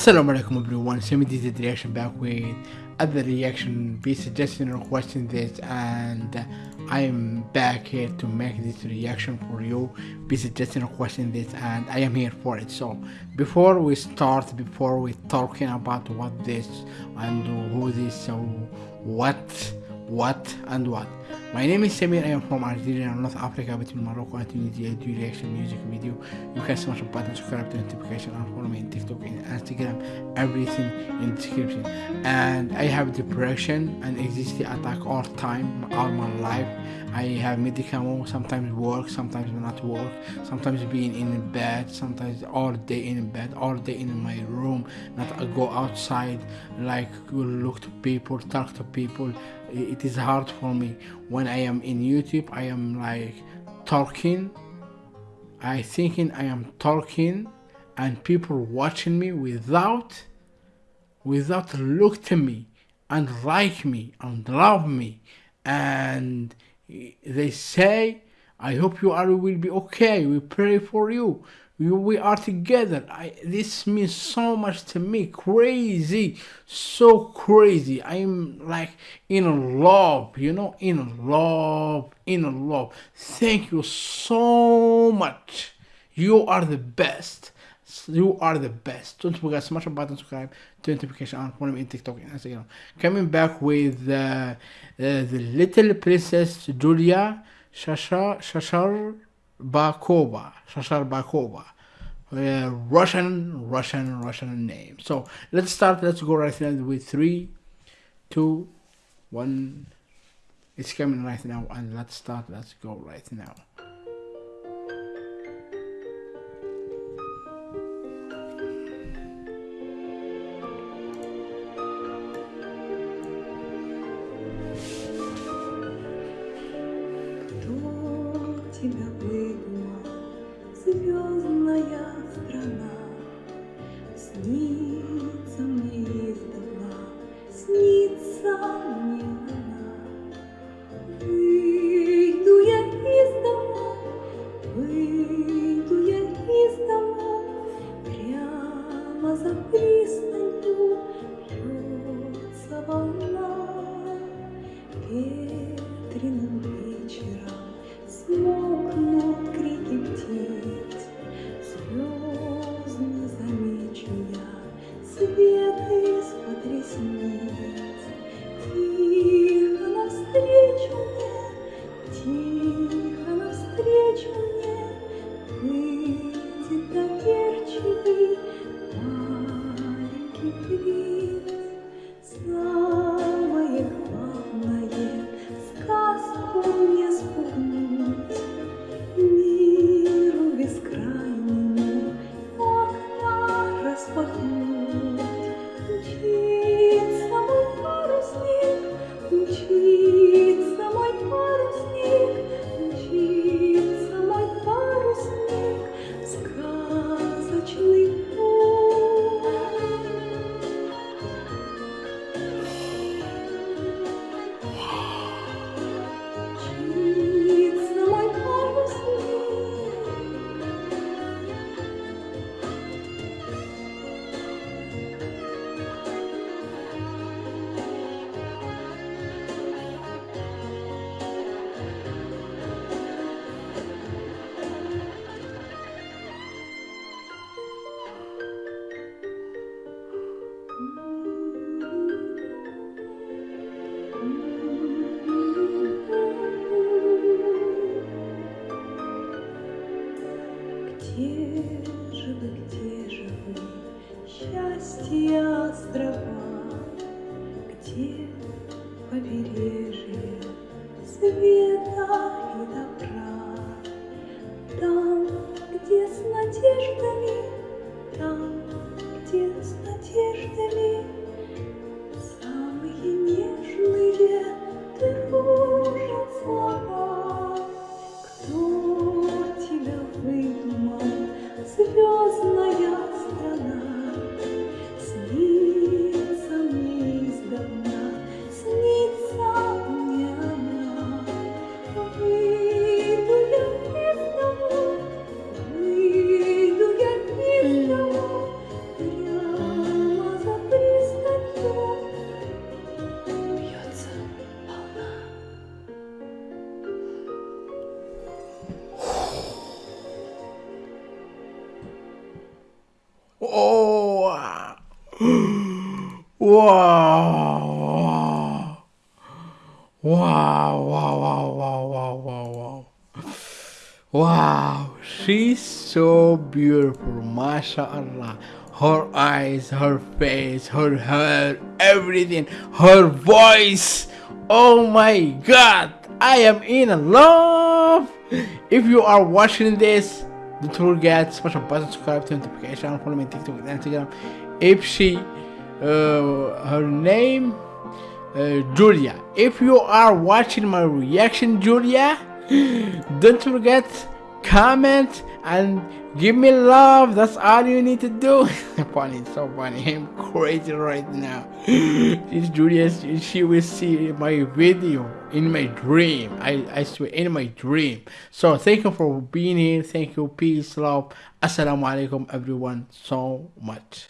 Assalamu alaikum everyone, Semi did the reaction back with other reaction, be suggesting or requesting this and I'm back here to make this reaction for you, be suggesting or requesting this and I am here for it. So before we start, before we talking about what this and who this, so what, what and what. My name is Samir, I am from Algeria, North Africa, between Morocco and Tunisia. I do reaction music video. You can smash the button, subscribe to notification, and follow me on TikTok and Instagram. Everything in description. And I have depression and anxiety attack all time, all my life. I have medical, sometimes work, sometimes not work, sometimes being in bed, sometimes all day in bed, all day in my room, not go outside, like look to people, talk to people. It is hard for me when I am in YouTube. I am like talking. I thinking I am talking, and people watching me without, without look to me and like me and love me and they say, I hope you are will be okay. We pray for you. We, we are together. I, this means so much to me. Crazy. So crazy. I'm like in love, you know, in love, in love. Thank you so much. You are the best. You are the best. Don't forget to smash the button, subscribe, turn notification on, follow me in TikTok and Instagram. Coming back with uh, uh, the little princess Julia Shashar Shashar Bakova. Shashar Bakova. Uh, Russian, Russian, Russian name. So let's start. Let's go right now with three, two, one. It's coming right now, and let's start. Let's go right now. Тебя выдумал звездная страна. Снится мне издавна, снится мне она. Выйду я из дома, выйду я из дома, прямо за пристанью острова? Где побережье света Wow. Wow, wow, wow, wow, wow, wow, wow. She's so beautiful, mashallah. Her eyes, her face, her hair, everything, her voice. Oh my god, I am in love. If you are watching this, don't forget the button, subscribe to notification, follow me on TikTok and Instagram. If she, her name, uh, Julia. If you are watching my reaction, Julia, don't forget comment and give me love. That's all you need to do. funny, so funny. I'm crazy right now. This Julia, she will see my video in my dream. I, I swear, in my dream. So thank you for being here. Thank you. Peace, love. Assalamu alaikum, everyone, so much.